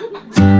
Yeah.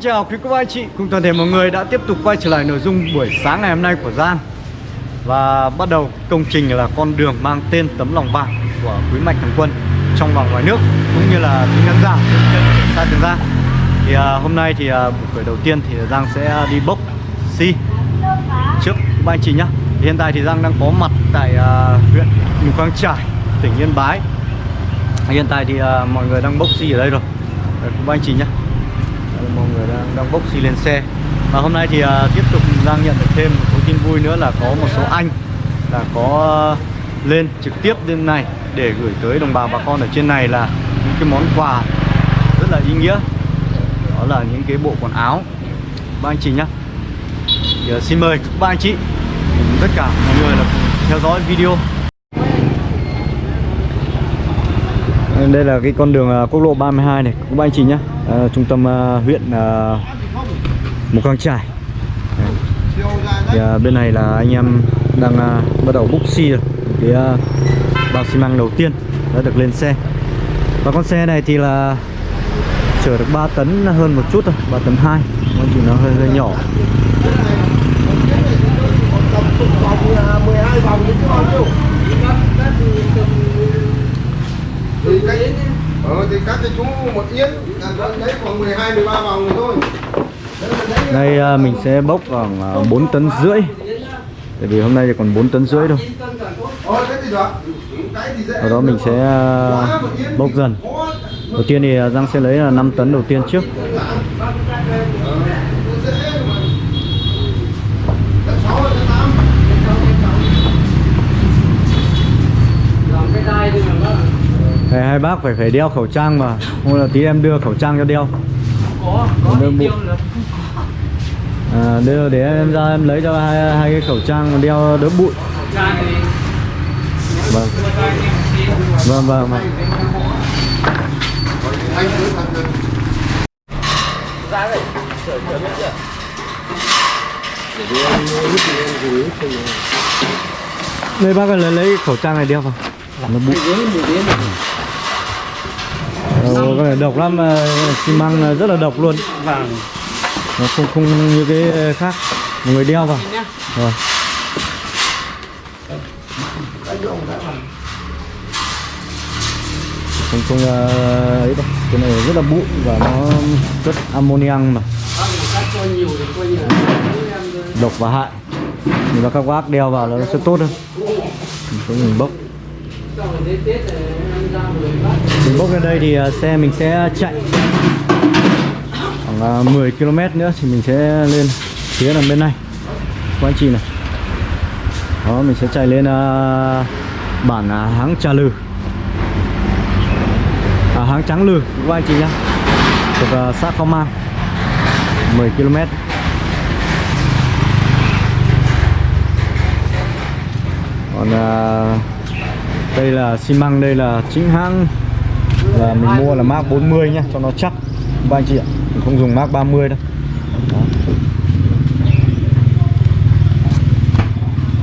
Xin chào quý cô bác anh chị. Cùng toàn thể mọi người đã tiếp tục quay trở lại nội dung buổi sáng ngày hôm nay của Giang. Và bắt đầu công trình là con đường mang tên tấm lòng vàng của quý mạch thằng quân trong và ngoài nước cũng như là quý khán giả trên xa trường Giang. Thì à, hôm nay thì à, buổi khởi đầu tiên thì Giang sẽ đi bốc xi trước quý bác anh chị nhé Hiện tại thì Giang đang có mặt tại à, huyện Mù Căng Trải, tỉnh Yên Bái. Hiện tại thì à, mọi người đang bốc xi ở đây rồi. Đấy, quý bác anh chị nhé mọi người đang, đang bốc xi lên xe. Và hôm nay thì uh, tiếp tục đang nhận được thêm một số tin vui nữa là có một số anh là có uh, lên trực tiếp lên này để gửi tới đồng bào bà con ở trên này là những cái món quà rất là ý nghĩa. Đó là những cái bộ quần áo. Ba anh chị nhé thì, uh, xin mời các ba anh chị cùng tất cả mọi người là theo dõi video. Đây là cái con đường quốc lộ 32 này. Các ba anh chị nhé uh, trung tâm uh, huyện uh, Mù Căng Trải. Thì uh, bên này là anh em đang uh, bắt đầu búc xi rồi. Cái uh, bao xi măng đầu tiên đã được lên xe. Và con xe này thì là chở được 3 tấn hơn một chút thôi 3 tấn 2 nó chỉ nó hơi hơi nhỏ vòng 12 vòng thì bao nhiêu? Thì cách Ờ thì các cái chú một yên là đấy khoảng 12 13 vòng rồi thôi. đây uh, mình sẽ bốc khoảng uh, 4 tấn rưỡi tại vì hôm nay thì còn 4 tấn rưỡi thôi Ờ thế thì được. Cái thì dễ. sau đó mình sẽ uh, bốc dần đầu tiên thì Giang sẽ lấy là 5 tấn đầu tiên trước Này, hai bác phải phải đeo khẩu trang mà. Hôm là tí em đưa khẩu trang cho đeo. Có có Đưa tiêu nữa à, đưa để em ra em lấy cho hai, hai cái khẩu trang mà đeo đỡ bụi. Vâng. Vâng vâng, vâng. ra đây chở chở biết chưa đây bác ơi lấy, lấy khẩu trang này đeo vào. Nó bụi Ờ, cái này độc lắm ờ, xi măng rất là độc luôn. Vâng nó không không như cái khác. Mọi người đeo vào. Rồi. Không không ờ, ấy đâu. Cái này rất là bụi và nó rất ammonium mà. Vâng độc và hại. Nhưng mà các bác đeo vào nó sẽ tốt hơn. Có mình bốc mình bốc lên đây thì à, xe mình sẽ chạy khoảng à, 10 km nữa thì mình sẽ lên phía đằng bên này. Các anh chị này. Đó mình sẽ chạy lên uh, bản uh, háng trà lừ. À, háng trắng lừ các anh chị nhá. Thuộc uh, xã Khao Mang. 10 km còn uh, đây là xi măng đây là chính hãng và mình mua là Mark 40 nhá cho nó chắc. Ba anh chị ạ mình không dùng Mark 30 đâu. Đó.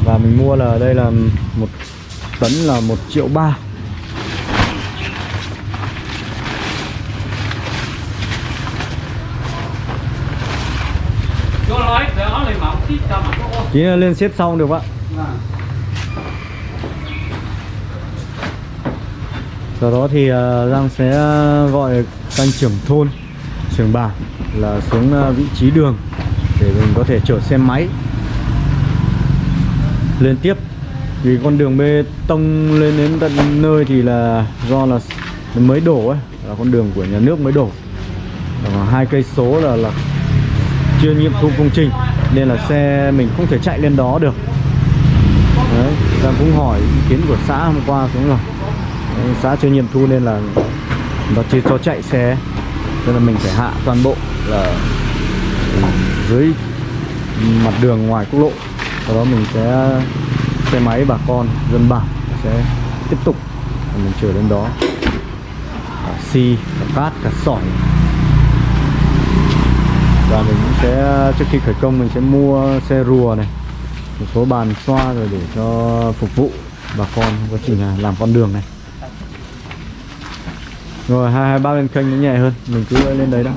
và mình mua là đây là một tấn là một triệu ba. Tí lên xếp sau được ạ sau đó thì à, Giang sẽ à, gọi canh trưởng thôn, trưởng bản là xuống à, vị trí đường để mình có thể chở xe máy lên tiếp. Vì con đường bê tông lên đến tận nơi thì là do là mới đổ ấy, là con đường của nhà nước mới đổ. Hai cây số là là chưa nghiệm thu công trình, nên là xe mình không thể chạy lên đó được. Đấy, Giang cũng hỏi ý kiến của xã hôm qua xuống rồi xã chưa nghiệm thu nên là nó chưa cho chạy xe. Nên là mình phải hạ toàn bộ là ừ, dưới mặt đường ngoài quốc lộ. Sau đó mình sẽ xe máy bà con, dân bản sẽ tiếp tục mình chở đến đó. Cả xi cả cát, cả sỏi. Và mình cũng sẽ, trước khi khởi công mình sẽ mua xe rùa này, một số bàn xoa rồi để cho phục vụ bà con quá trình làm con đường này rồi hai hai ba lên kênh nó nhẹ hơn. Mình cứ lên đấy đó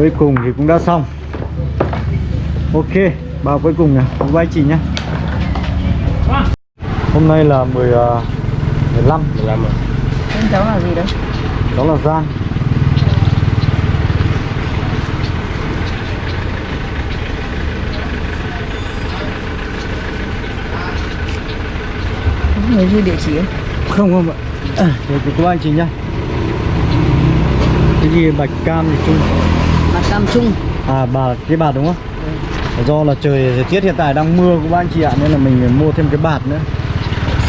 cuối cùng thì cũng đã xong. Ok bao cuối cùng nè bye bye chị nhé hôm nay là 10 uh, 15 15 rồi Tên cháu là gì đấy? đó là Giang. Người ghi địa chỉ ấy. không không ạ. À, thì của anh chị nhá. Cái gì bạch cam thì chung Mặt Trung. À bà, cái bạt đúng không? Dạ. Do là trời thời tiết hiện tại đang mưa của anh chị ạ, nên là mình phải mua thêm cái bạt nữa.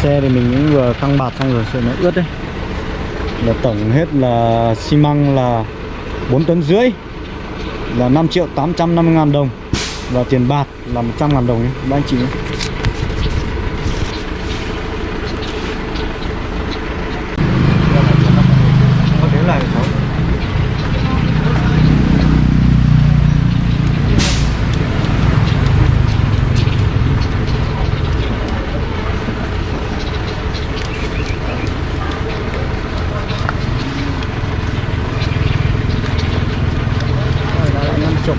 Xe thì mình cũng vừa căng bạt xong rồi sợ nó ướt đấy. Là tổng hết là xi măng là 4 tấn rưỡi, là 5 triệu 850 ngàn đồng và tiền bạt là 100 ngàn đồng nhé các anh chị nhé. Có thế lại cháu Rồi, đó là 50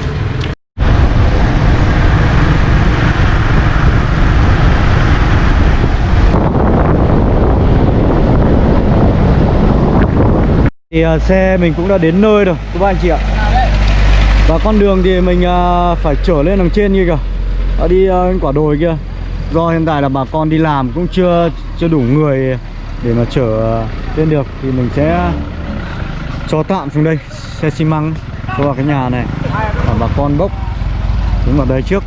thì à, xe mình cũng đã đến nơi rồi các bạn chị ạ. Và con đường thì mình à, phải trở lên đằng trên kia kìa. Ở đi à, quả đồi kia. Do hiện tại là bà con đi làm cũng chưa chưa đủ người để mà chở lên được. Thì mình sẽ cho tạm xuống đây Xe xi măng cho vào cái nhà này. Và bà con bốc xuống vào đây trước.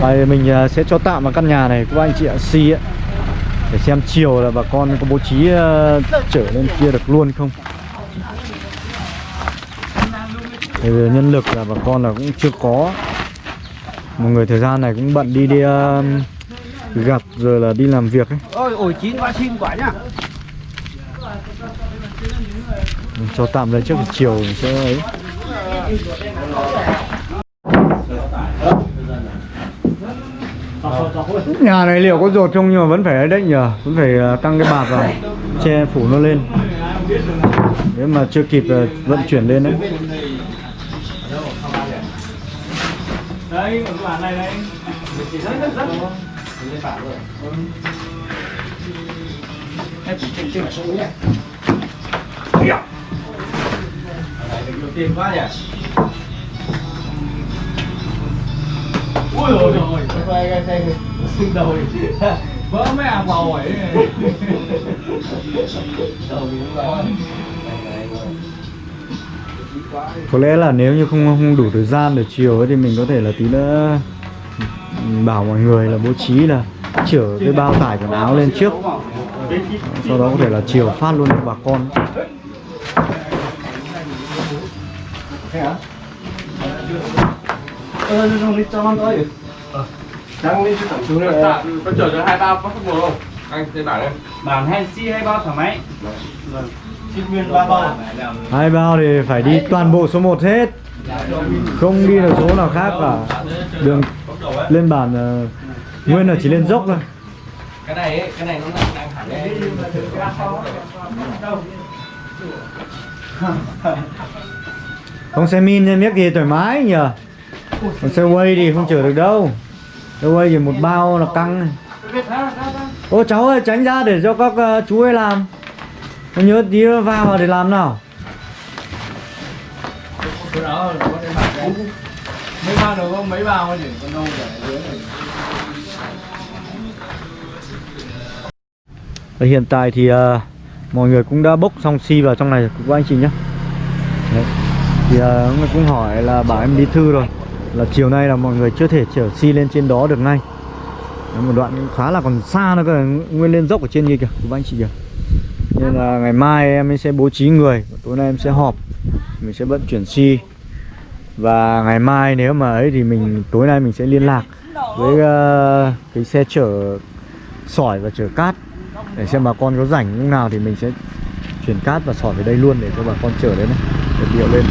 Đây mình sẽ cho tạm vào căn nhà này các anh chị ạ Xi ạ để xem chiều là bà con có bố trí ờ, trở lên kia được luôn không? Thì nhân lực là bà con là cũng chưa có. Một người thời gian này cũng bận đi đi ờ, gặp rồi là đi làm việc ấy. Ôi ổi chín quá xin quả nhá. Cho tạm đây trước chiều mình sẽ ấy Nhà này liệu có rột không nhưng mà vẫn phải ấy đấy nhờ, Vẫn phải ờ, tăng cái bạt vào, Che phủ nó lên. Nếu mà chưa kịp ờ, vận chuyển lên đấy. Đấy các bản này đây tiền quá nhỉ? Ui rồi. Rồi. Quay cái xe xương đầu vỡ mấy à bầu ấy. Có lẽ là nếu như không không đủ thời gian để chiều ấy thì mình có thể là tí nữa bảo mọi người là bố trí là chở cái bao tải quần áo lên trước. Sau đó có thể là chiều phát luôn cho bà con Có chở cho hai bao có không không? Anh thấy bảo đây. bản hay bao thoải mái. Vâng. Xin nguyên ba bao hai bao thì phải đi toàn bộ số 1 hết. Không đi được số nào khác cả. Đường lên bản ờ, nguyên là chỉ lên dốc thôi. Cái này ấy, cái này nó đang đang hẳn đây. không xe min nên biết gì thoải mái nhờ còn xe quay thì không chở được đâu. Xe quay thì một bao là căng ô cháu ơi tránh ra để cho các uh, chú ấy làm. Nhớ tí vào vào để làm nào. Mấy bao được không mấy bao thì con đâu để Và hiện tại thì uh, mọi người cũng đã bốc xong xi vào trong này của các anh chị nhé. Đấy. Thì ờ, uh, người cũng hỏi là bảo em đi thư rồi. Là chiều nay là mọi người chưa thể chở xi lên trên đó được ngay. Đấy, Một đoạn khá là còn xa nữa cơ Nguyên lên dốc ở trên kia kìa các anh chị kìa. Nên là ngày mai em sẽ bố trí người Tối nay em sẽ họp Mình sẽ vận chuyển xi Và ngày mai nếu mà ấy thì mình tối nay mình sẽ liên lạc Với uh, cái xe chở sỏi và chở cát để xem bà con có rảnh lúc nào thì mình sẽ chuyển cát và sỏi về đây luôn để cho bà con chở đến này để điệu lên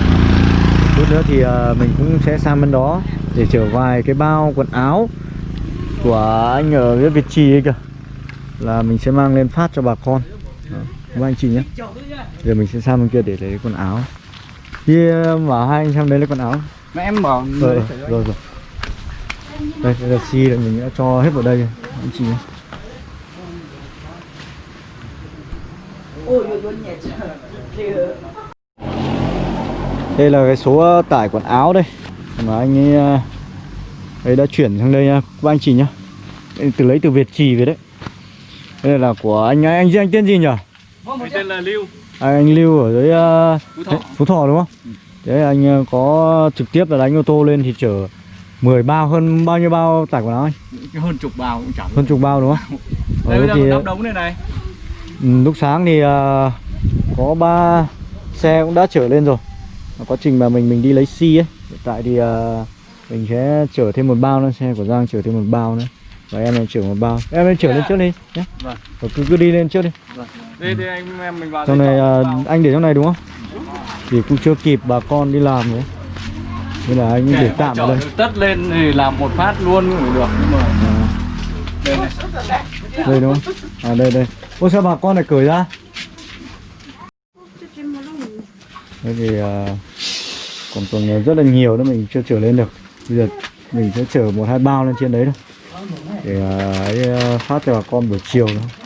chút nữa thì ờ, mình cũng sẽ sang bên đó để chở vài cái bao quần áo của anh ở cái Việt Trì ấy kìa. Là mình sẽ mang lên phát cho bà con. Đó, anh chị nhé. Giờ mình sẽ sang bên kia để lấy quần áo. Ờ, bảo hai anh sang đấy lấy quần áo. Mà em bảo rồi rồi rồi. Đây, đây là xi là mình đã cho hết vào đây. Rồi anh chị nhé đây là cái số ờ, tải quần áo đây. Mà anh ấy ờ, ấy đã chuyển sang đây nha các anh chị nhá. Từ lấy từ Việt Trì về đấy. Đây là của anh anh anh tên gì nhỉ? Mình tên là Lưu. À, anh Lưu ở dưới ờ, Phú Thọ. đấy, Phú Thọ đúng không? Đấy anh ờ, có trực tiếp là đánh ô tô lên thì chở 10 bao hơn bao nhiêu bao tải quần áo anh? Hơn chục bao cũng chẳng hơn chục bao đúng không? Đây Ờ, bây giờ đóng đống này này. Ừ, lúc sáng thì ờ, có ba xe cũng đã chở lên rồi quá trình mà mình mình đi lấy xi ấy hiện tại thì ờ, mình sẽ chở thêm một bao nữa xe của Giang chở thêm một bao nữa. Và em này chở một bao. Em lên chở lên trước đi nhé. Vâng. Cứ cứ đi lên trước đi. Đây đây anh em mình vào trong này bao. anh để trong này đúng không? Thì cũng chưa kịp bà con đi làm nữa nên là anh để tạm ở đây. tất lên thì làm một phát luôn cũng được nhưng mà À, đây này. Đây đúng không? À đây đây. Ô sao bà con lại cởi ra Thế thì à, còn còn rất là nhiều nữa mình chưa chở lên được. Bây giờ mình sẽ chở một hai bao lên trên đấy thôi. Để à, ấy, à, phát cho bà con buổi chiều thôi.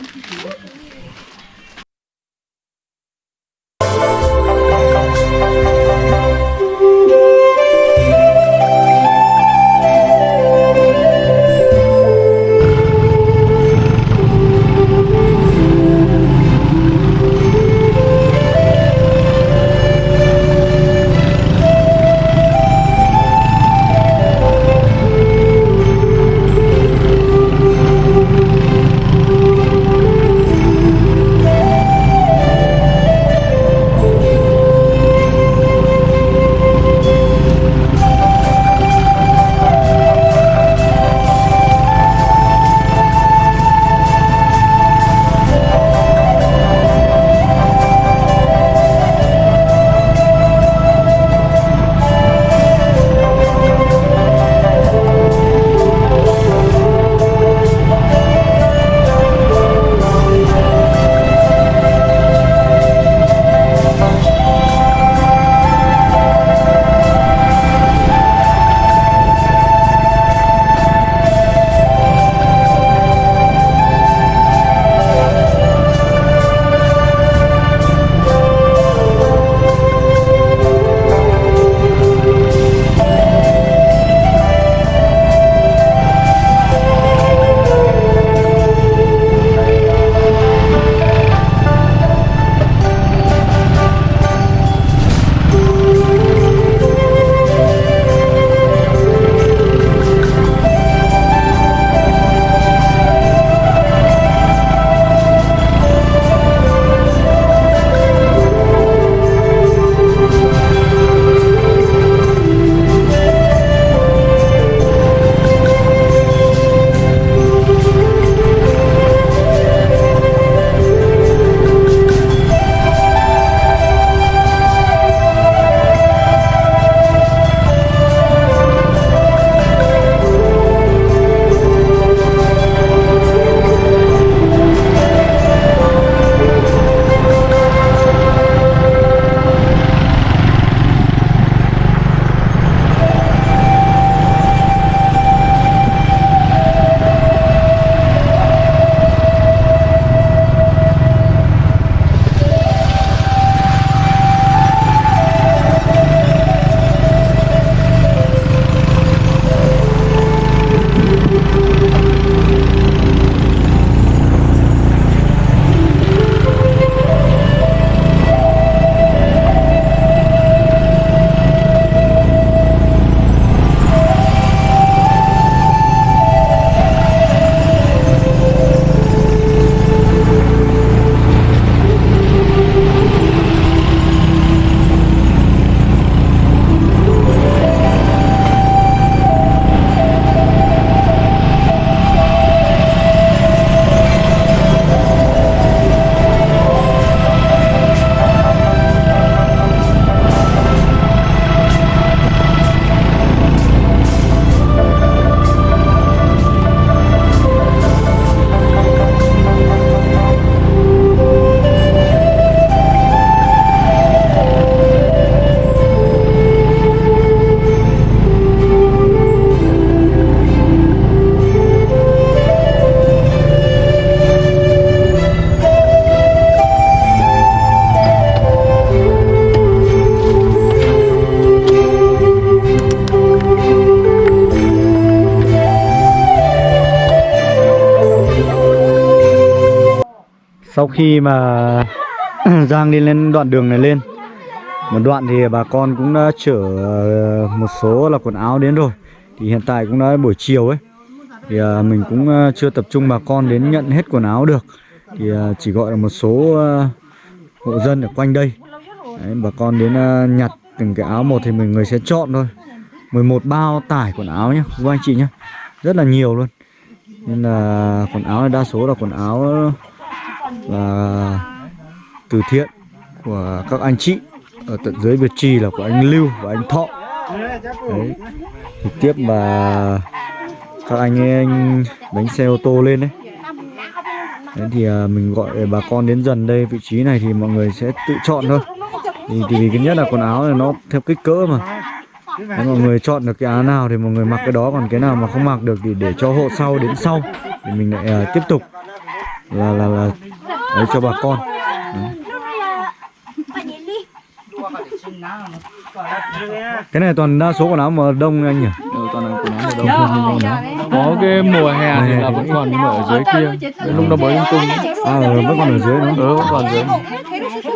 Khi mà Giang đi lên đoạn đường này lên Một đoạn thì bà con cũng đã chở ờ, một số là quần áo đến rồi. Thì hiện tại cũng đã buổi chiều ấy. Thì ờ, mình cũng ờ, chưa tập trung bà con đến nhận hết quần áo được. Thì chỉ gọi là một số hộ dân ở quanh đây. Đấy, bà con đến nhặt từng cái áo một thì mình người sẽ chọn thôi. 11 bao tải quần áo nhá các anh chị nhá. Rất là nhiều luôn. Nên là quần áo này đa số là quần áo là từ thiện của các anh chị ở tận dưới Việt Trì là của anh Lưu và anh Thọ. Đấy. Trực tiếp mà các anh ấy anh đánh xe ô tô lên đấy. Đấy thì à, mình gọi bà con đến dần đây vị trí này thì mọi người sẽ tự chọn thôi. Thì, thì vì cái nhất là quần áo này nó theo kích cỡ mà. Đấy, mọi người chọn được cái áo nào thì mọi người mặc cái đó còn cái nào mà không mặc được thì để cho hộ sau đến sau thì mình lại à, tiếp tục. Là là là đấy cho bà con. Đấy. cái này toàn đa số quần áo mà đông anh nhỉ? Ừ, toàn là quần áo mà đông. Không không. Có cái mùa hè thì là vẫn còn nhưng mà ở dưới kia lúc nó mới lung tung. À ừ, vẫn còn ở dưới nữa Ừ vẫn còn dưới.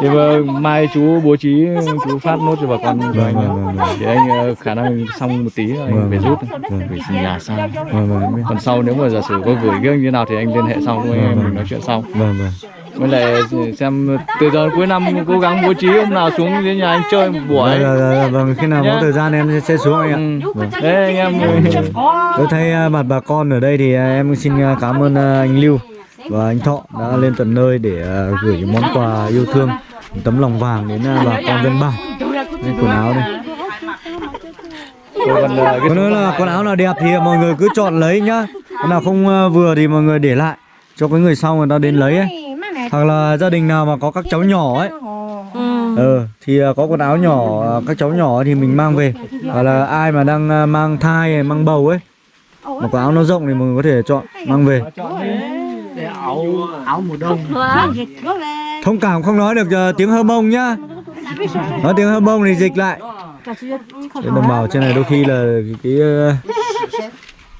Thì mà mai chú bố trí chú phát nốt cho bà con cho anh vâng, vâng, vâng. Để anh ờ, khả năng xong một tí anh Vâng, phải vâng. rút Phải xin nhà sau. vâng vâng. Còn sau nếu mà giả sử có gửi cái như nào thì anh liên hệ sau anh em mình nói chuyện sau. Vâng vâng Với lại xem từ giờ cuối năm cố gắng bố trí hôm nào xuống dưới nhà anh chơi một buổi Vâng, vâng, vâng, vâng, khi nào có Nhá. thời gian em sẽ xuống anh ạ. Ừ. Vâng. Đấy anh em Tôi thấy à, mặt bà con ở đây thì à, em xin à, cảm ơn anh Lưu và anh Thọ đã lên tận nơi để gửi những món quà yêu thương, tấm lòng vàng đến bà con dân bản. Đây quần áo đây. Còn Còn nữa là quần áo nào đẹp thì mọi người cứ chọn lấy nhá. Cái nào không vừa thì mọi người để lại cho cái người sau người ta đến lấy ấy. Hoặc là gia đình nào mà có các cháu nhỏ ấy. Ừ, thì à, có quần áo nhỏ à, các cháu nhỏ thì mình mang về. Hoặc là ai mà đang à, mang thai hay mang bầu ấy mà quần áo nó rộng thì mọi người có thể chọn mang về. Thông cảm không nói được tiếng hơ mông nhá. Nói tiếng hơ mông thì dịch lại. Đến đồng bào trên này đôi khi là cái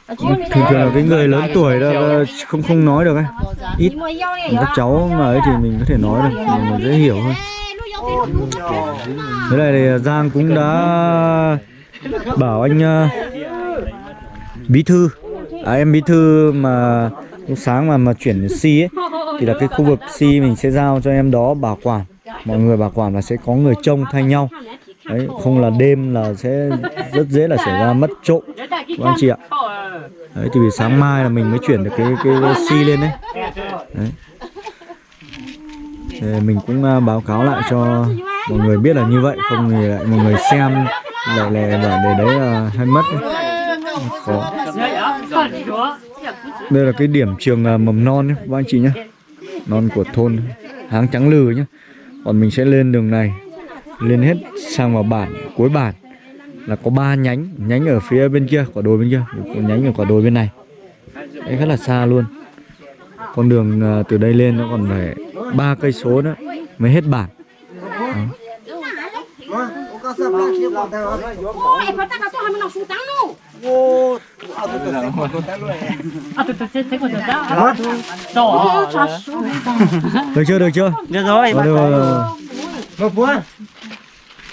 thường thường là cái người lớn tuổi đó là không không nói được ấy. Ít các cháu mà ấy thì mình có thể nói được mình dễ hiểu hơn thế này thì Giang cũng đã bảo anh bí thư. À, em bí thư mà lúc sáng mà mà chuyển si ấy thì là cái khu vực si mình sẽ giao cho em đó bảo quản. Mọi người bảo quản là sẽ có người trông thay nhau đấy không là đêm là sẽ rất dễ là xảy ra mất trộm. Của anh chị ạ. đấy thì vì sáng mai là mình mới chuyển được cái cái, cái si lên đấy. Đấy. Thì mình cũng à, báo cáo lại cho mọi người biết là như vậy không thì lại mọi người xem lại lại bảo để đấy là hay mất đấy. khó đây là cái điểm trường à, mầm non nhé các anh chị nhé non của thôn háng trắng lừ nhé còn mình sẽ lên đường này lên hết sang vào bản cuối bản. Là có ba nhánh nhánh ở phía bên kia quả đồi bên kia có nhánh ở quả đồi bên này. Đấy rất là xa luôn. Con đường à, từ đây lên nó còn phải ba cây số nữa mới hết bản. Được chưa được chưa? Được rồi, được, rồi,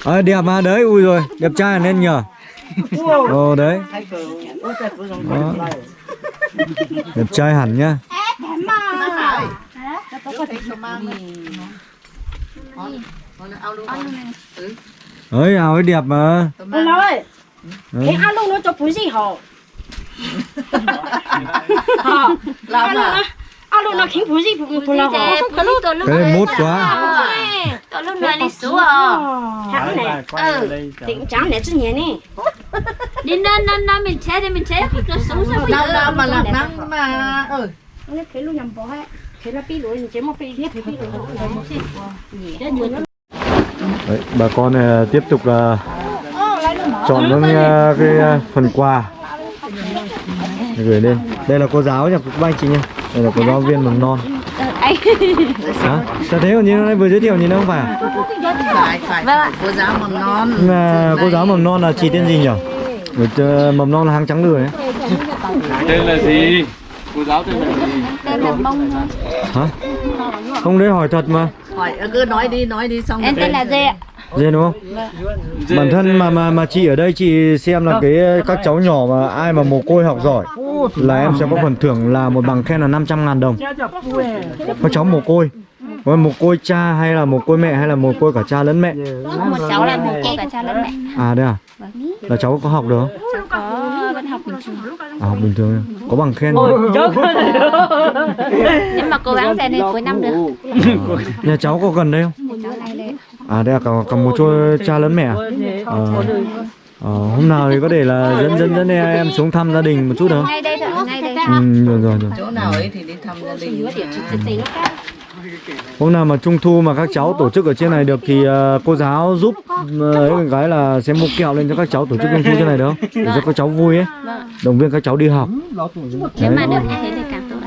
Ờ, đẹp mà đấy ui rồi đẹp trai nên nhờ ồ đấy Đó. đẹp trai hẳn nhá ấy áo ấy đẹp mà Ông nói Đấy. cái alo nó cho bún gì hả? Hả? Làm à? Alo nó khiến bún gì bún bún nào hả? Cái này mốt quá tôi lúc này đi xuống à Hả này? Ừ. Thì cũng chẳng lẽ chứ nhỉ nè. đi. Nên nên nên mình chế thì mình chế. Thì cứ xuống sao bây đâu giờ đâu mà làm năng mà ừ. Nó cái lúc nhầm bỏ hết. Thế là pi lối chế một pi thiết pi lối. Đấy, bà con này tiếp tục là chọn những ờ, cái ờ, phần quà. Để gửi lên. Đây là cô giáo nhỉ các anh chị nhỉ đây là cô giáo viên mầm non anh. Hả? Sao thế? Còn nhìn nó vừa giới thiệu nhìn nó không phải phải phải. Vâng. cô giáo mầm non. Nhưng mà cô giáo mầm non là chị tên gì nhỉ Người mầm non là hàng trắng lười ấy. Tên là gì? Cô giáo tên là gì? tên là mông. Hả? Không đấy hỏi thật mà. Hỏi cứ nói đi nói đi xong Em tên là Dê ạ. Dê đúng không? Bản thân mà mà mà chị ở đây chị xem là cái các cháu nhỏ mà ai mà mồ côi học giỏi là em sẽ có phần thưởng là một bằng khen là 500 ngàn đồng Các cháu mồ côi Còn mồ côi cha hay là mồ côi mẹ hay là mồ côi cả cha lẫn mẹ Một cháu là một cô cả cha lẫn mẹ. À đây à? Là cháu có học được không? Cháu có vẫn học bình thường. À học bình thường Có bằng khen không? Nhưng mà cố gắng rèn đến cuối năm được. Nhà cháu có gần đây không? À đây là cả, cả một chỗ cha lẫn mẹ à? Ờ, ờ, hôm nào thì có thể là dẫn dẫn dẫn em xuống thăm gia đình một chút được không? Ngay đây thôi, ngay đây. Ừ, rồi rồi rồi. chỗ nào ấy thì đi thăm gia đình Hôm nào mà trung thu mà các cháu tổ chức ở trên này được thì ờ, cô giáo giúp ấy một cái là sẽ mua kẹo lên cho các cháu tổ chức trung thu trên này được không? Để cho các cháu vui ấy. Động viên các cháu đi học. Đấy.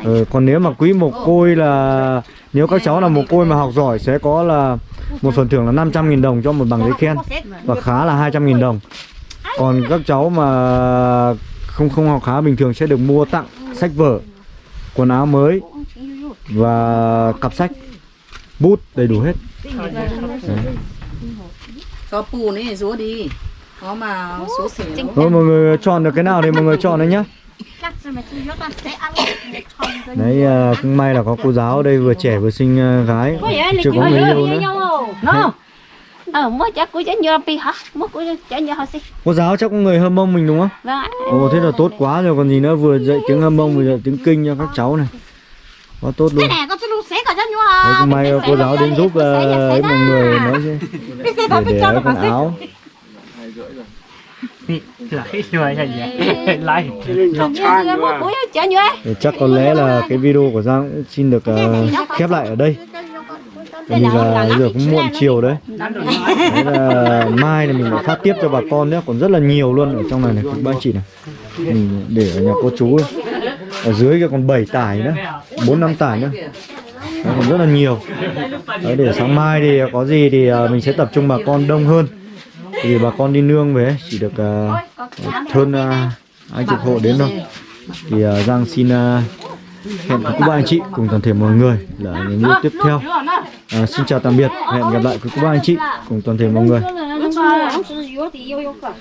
Ừ, còn nếu mà quý mồ côi là nếu các cháu là mồ côi mà học giỏi sẽ có là một phần thưởng là 500.000 đồng cho một bằng giấy khen và khá là 200.000 đồng. Còn các cháu mà không không học khá bình thường sẽ được mua tặng sách vở, quần áo mới và cặp sách, bút đầy đủ hết. Có pù này rúa đi. Có mà số xỉu. Rồi mọi người chọn được cái nào thì mọi người chọn đấy nhá. Đấy à, cũng may là có cô giáo ở đây vừa trẻ vừa xinh à, gái, chưa có người yêu nữa. Ờ, mới chắc cuối chắc như pi hả? Mới cuối chắc như họ xí. Cô giáo chắc có người hâm mông mình đúng không? Vâng ạ. Ồ thế là tốt quá rồi còn gì nữa vừa dạy tiếng hâm mông vừa dạy tiếng kinh cho các cháu này. Quá tốt luôn. Nè con sẽ luôn xé cả cho nhau cũng may cô giáo đến giúp là ấy mọi người nói chứ. Để để cái quần áo. Chắc có lẽ là cái video của Giang cũng xin được ờ, khép lại ở đây Bởi vì là bây giờ cũng muộn chiều đấy. Đấy là mai là mình phải phát tiếp cho bà con nữa còn rất là nhiều luôn. Ở trong này này các anh chị này. Mình để ở nhà cô chú ấy. ở dưới kia còn 7 tải nữa. Bốn năm tải nữa. Đấy, còn rất là nhiều. Đấy, để sáng mai thì có gì thì ờ, mình sẽ tập trung bà con đông hơn. Thì bà con đi nương về ấy, chỉ được ờ, hơn uh, hai chục hộ đến thôi. Thì ờ, Giang xin ờ, hẹn các bạn anh chị cùng toàn thể mọi người là những video tiếp theo. À, xin chào tạm biệt. Hẹn gặp lại các bạn anh chị cùng toàn thể mọi người.